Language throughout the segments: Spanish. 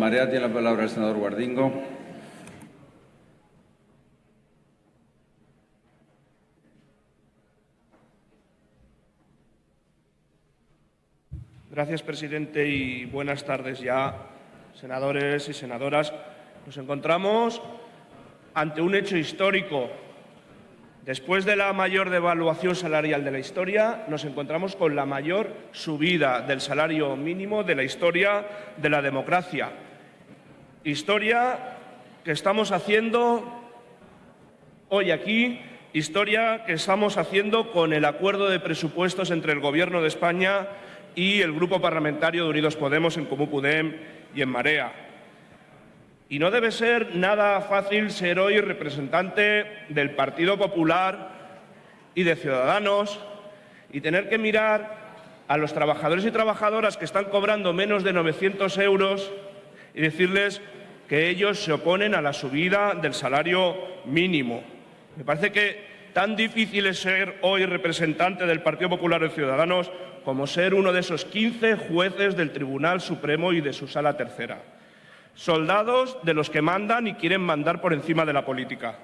Marea tiene la palabra el senador Guardingo. Gracias, presidente, y buenas tardes ya, senadores y senadoras. Nos encontramos ante un hecho histórico. Después de la mayor devaluación salarial de la historia, nos encontramos con la mayor subida del salario mínimo de la historia de la democracia. Historia que estamos haciendo hoy aquí, historia que estamos haciendo con el acuerdo de presupuestos entre el Gobierno de España y el Grupo Parlamentario de Unidos Podemos en Comú Podem y en Marea. Y no debe ser nada fácil ser hoy representante del Partido Popular y de Ciudadanos y tener que mirar a los trabajadores y trabajadoras que están cobrando menos de 900 euros y decirles que ellos se oponen a la subida del salario mínimo. Me parece que tan difícil es ser hoy representante del Partido Popular de Ciudadanos como ser uno de esos 15 jueces del Tribunal Supremo y de su Sala Tercera. Soldados de los que mandan y quieren mandar por encima de la política.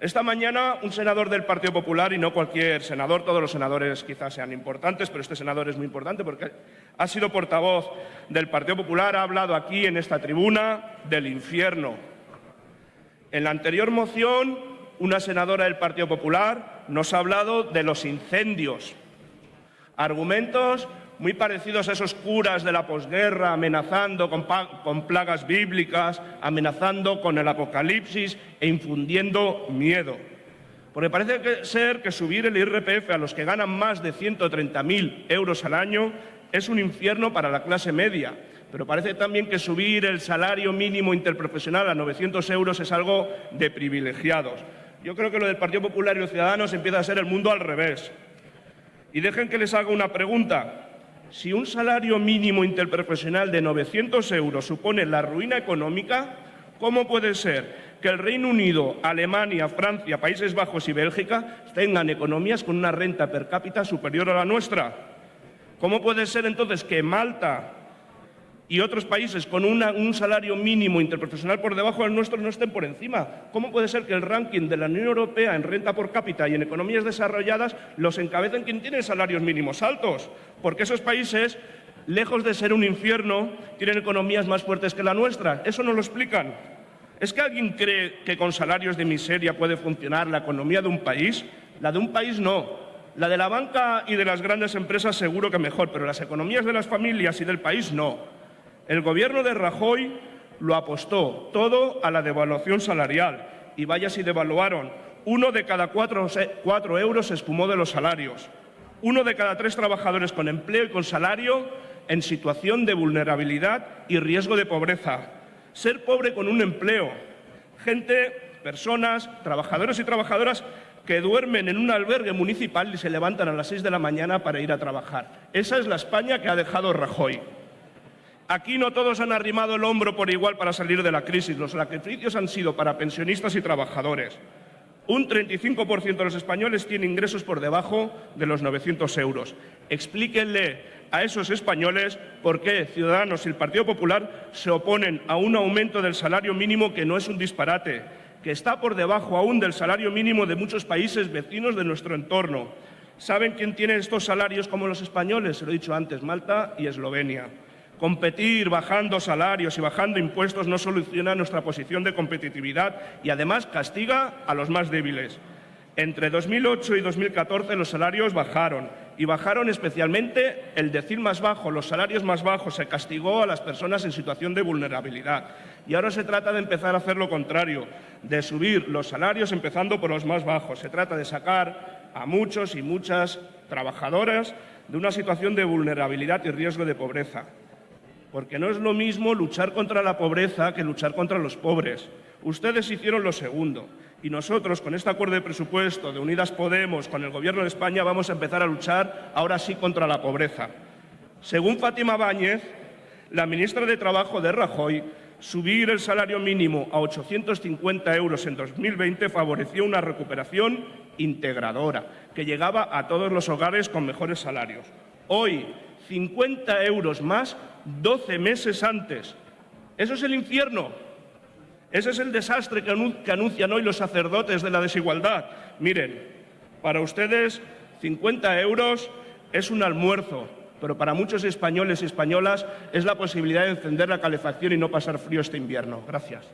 Esta mañana un senador del Partido Popular, y no cualquier senador, todos los senadores quizás sean importantes, pero este senador es muy importante porque ha sido portavoz del Partido Popular, ha hablado aquí en esta tribuna del infierno. En la anterior moción, una senadora del Partido Popular nos ha hablado de los incendios Argumentos muy parecidos a esos curas de la posguerra amenazando con, plagas bíblicas, amenazando con el apocalipsis e infundiendo miedo. Porque parece ser que subir el IRPF a los que ganan más de 130.000 euros al año es un infierno para la clase media. Pero parece también que subir el salario mínimo interprofesional a 900 euros es algo de privilegiados. Yo creo que lo del Partido Popular y los Ciudadanos empieza a ser el mundo al revés. Y dejen que les haga una pregunta. Si un salario mínimo interprofesional de 900 euros supone la ruina económica, ¿cómo puede ser que el Reino Unido, Alemania, Francia, Países Bajos y Bélgica tengan economías con una renta per cápita superior a la nuestra? ¿Cómo puede ser entonces que Malta, y otros países con un salario mínimo interprofesional por debajo del nuestro no estén por encima. ¿Cómo puede ser que el ranking de la Unión Europea en renta por cápita y en economías desarrolladas los encabecen quien tiene salarios mínimos altos? Porque esos países, lejos de ser un infierno, tienen economías más fuertes que la nuestra. Eso no lo explican. ¿Es que alguien cree que con salarios de miseria puede funcionar la economía de un país? La de un país no. La de la banca y de las grandes empresas seguro que mejor, pero las economías de las familias y del país no. El gobierno de Rajoy lo apostó todo a la devaluación salarial y vaya si devaluaron. Uno de cada cuatro, euros se espumó de los salarios. Uno de cada tres trabajadores con empleo y con salario en situación de vulnerabilidad y riesgo de pobreza. Ser pobre con un empleo. Gente, personas, trabajadores y trabajadoras que duermen en un albergue municipal y se levantan a las seis de la mañana para ir a trabajar. Esa es la España que ha dejado Rajoy. Aquí no todos han arrimado el hombro por igual para salir de la crisis. Los sacrificios han sido para pensionistas y trabajadores. Un 35% de los españoles tiene ingresos por debajo de los 900 euros. Explíquenle a esos españoles por qué Ciudadanos y el Partido Popular se oponen a un aumento del salario mínimo que no es un disparate, que está por debajo aún del salario mínimo de muchos países vecinos de nuestro entorno. ¿Saben quién tiene estos salarios como los españoles? Se lo he dicho antes, Malta y Eslovenia. Competir bajando salarios y bajando impuestos no soluciona nuestra posición de competitividad y además castiga a los más débiles. Entre 2008 y 2014 los salarios bajaron y bajaron especialmente el decir más bajo, los salarios más bajos, se castigó a las personas en situación de vulnerabilidad. Y ahora se trata de empezar a hacer lo contrario, de subir los salarios empezando por los más bajos. Se trata de sacar a muchos y muchas trabajadoras de una situación de vulnerabilidad y riesgo de pobreza porque no es lo mismo luchar contra la pobreza que luchar contra los pobres. Ustedes hicieron lo segundo y nosotros con este acuerdo de presupuesto de Unidas Podemos con el Gobierno de España vamos a empezar a luchar ahora sí contra la pobreza. Según Fátima Báñez, la ministra de Trabajo de Rajoy, subir el salario mínimo a 850 euros en 2020 favoreció una recuperación integradora que llegaba a todos los hogares con mejores salarios. Hoy, 50 euros más 12 meses antes. ¿Eso es el infierno? Ese es el desastre que, anun- que anuncian hoy los sacerdotes de la desigualdad. Miren, para ustedes 50 euros es un almuerzo, pero para muchos españoles y españolas es la posibilidad de encender la calefacción y no pasar frío este invierno. Gracias.